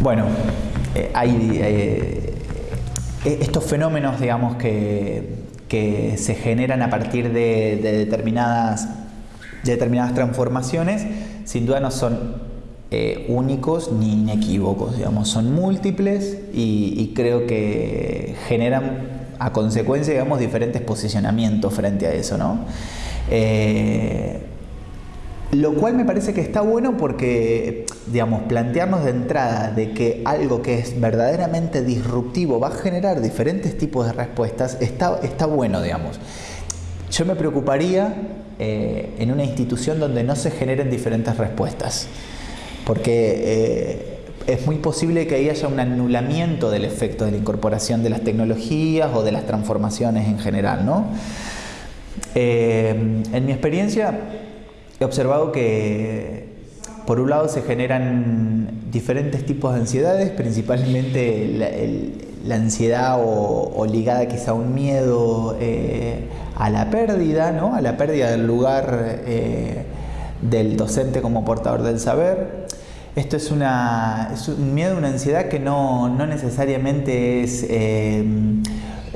Bueno, eh, hay eh, eh, estos fenómenos, digamos, que, se generan a partir de, determinadas, transformaciones, sin duda no son únicos ni inequívocos, digamos, son múltiples y, creo que generan a consecuencia, digamos, diferentes posicionamientos frente a eso, ¿no? Lo cual me parece que está bueno porque, digamos, plantearnos de entrada de que algo que es verdaderamente disruptivo va a generar diferentes tipos de respuestas, está, está bueno, digamos. Yo me preocuparía eh, en una institución donde no se generen diferentes respuestas, porque eh, es muy posible que ahí haya un anulamiento del efecto de la incorporación de las tecnologías o de las transformaciones en general, ¿no? Eh, en mi experiencia, he observado que por un lado se generan diferentes tipos de ansiedades, principalmente la, ansiedad o, ligada quizá a un miedo eh, a la pérdida, ¿no? a la pérdida del lugar eh, del docente como portador del saber. Esto es, una, un miedo, una ansiedad que no, no necesariamente es eh,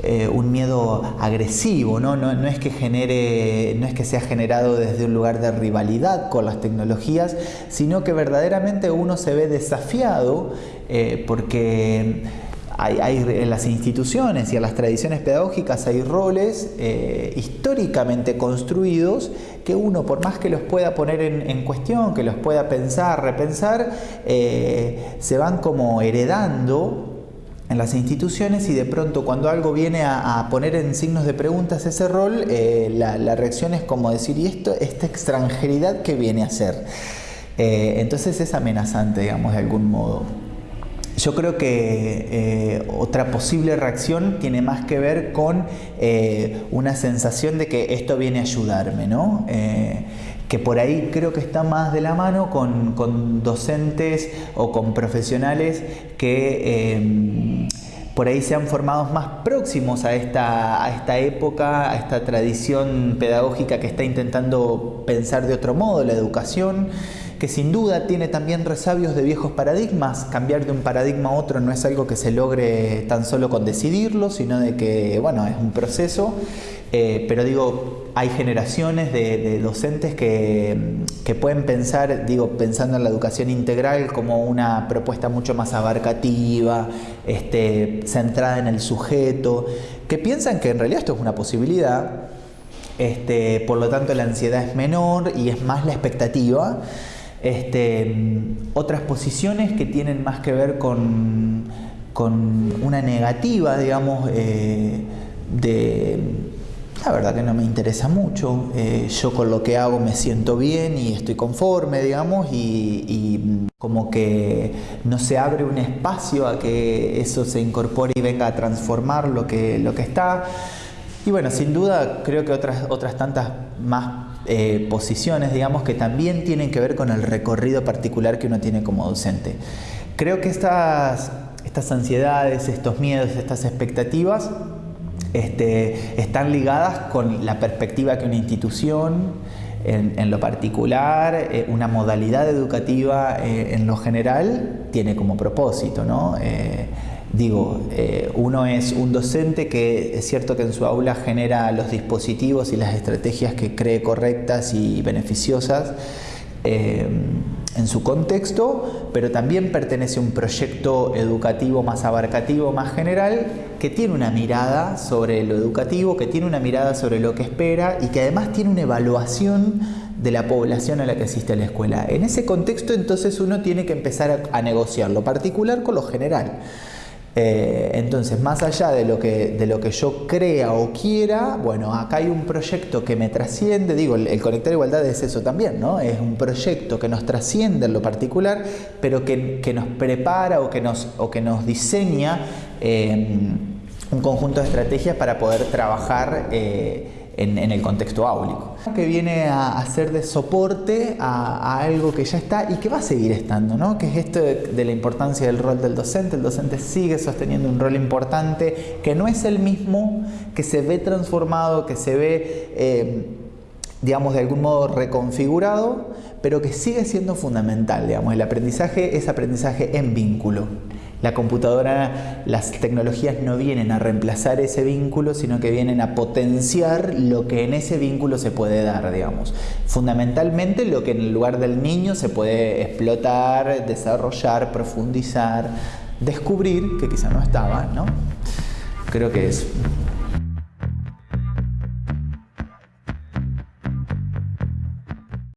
eh, un miedo agresivo, ¿no? No, es que genere, no es que sea generado desde un lugar de rivalidad con las tecnologías, sino que verdaderamente uno se ve desafiado eh, porque hay, en las instituciones y en las tradiciones pedagógicas hay roles eh, históricamente construidos que uno, por más que los pueda poner en, cuestión, que los pueda pensar, repensar, se van como heredando en las instituciones y de pronto cuando algo viene a, poner en signos de preguntas ese rol, eh, la, reacción es como decir, ¿y esto, esta extranjeridad qué viene a ser? Eh, entonces es amenazante, digamos, de algún modo. Yo creo que eh, otra posible reacción tiene más que ver con una sensación de que esto viene a ayudarme, ¿no? que por ahí creo que está más de la mano con, docentes o con profesionales que por ahí se han formado más próximos a esta, a esta época, a esta tradición pedagógica que está intentando pensar de otro modo la educación que sin duda tiene también resabios de viejos paradigmas. Cambiar de un paradigma a otro no es algo que se logre tan solo con decidirlo, sino de que, bueno, es un proceso. Eh, pero digo, hay generaciones de, docentes que, pueden pensar, digo, pensando en la educación integral como una propuesta mucho más abarcativa, este, centrada en el sujeto, que piensan que en realidad esto es una posibilidad, este, por lo tanto la ansiedad es menor y es más la expectativa. Este, otras posiciones que tienen más que ver con, una negativa, digamos, eh, de la verdad que no me interesa mucho. Eh, yo con lo que hago me siento bien y estoy conforme, digamos, y, como que no se abre un espacio a que eso se incorpore y venga a transformar lo que, lo que está. Y bueno, sin duda creo que otras, otras tantas más eh, posiciones, digamos, que también tienen que ver con el recorrido particular que uno tiene como docente. Creo que estas, estas ansiedades, estos miedos, estas expectativas este, están ligadas con la perspectiva que una institución, en, lo particular, eh, una modalidad educativa eh, en lo general, tiene como propósito. ¿no? Digo, eh, uno es un docente que es cierto que en su aula genera los dispositivos y las estrategias que cree correctas y beneficiosas eh, en su contexto, pero también pertenece a un proyecto educativo más abarcativo, más general, que tiene una mirada sobre lo educativo, que tiene una mirada sobre lo que espera y que además tiene una evaluación de la población a la que asiste la escuela. En ese contexto entonces uno tiene que empezar a negociar lo particular con lo general. Eh, entonces, más allá de lo, que, de lo que yo crea o quiera, bueno, acá hay un proyecto que me trasciende, digo, el, Conectar Igualdad es eso también, ¿no? Es un proyecto que nos trasciende en lo particular, pero que, nos prepara o que nos, o que nos diseña eh, un conjunto de estrategias para poder trabajar. Eh, en, el contexto áulico. Que viene a, hacer de soporte a, algo que ya está y que va a seguir estando, ¿no? que es esto de, la importancia del rol del docente. El docente sigue sosteniendo un rol importante que no es el mismo, que se ve transformado, que se ve... Eh, digamos, de algún modo reconfigurado, pero que sigue siendo fundamental, digamos, el aprendizaje es aprendizaje en vínculo. La computadora, las tecnologías no vienen a reemplazar ese vínculo, sino que vienen a potenciar lo que en ese vínculo se puede dar, digamos. Fundamentalmente lo que en el lugar del niño se puede explotar, desarrollar, profundizar, descubrir, que quizá no estaba, ¿no? Creo que es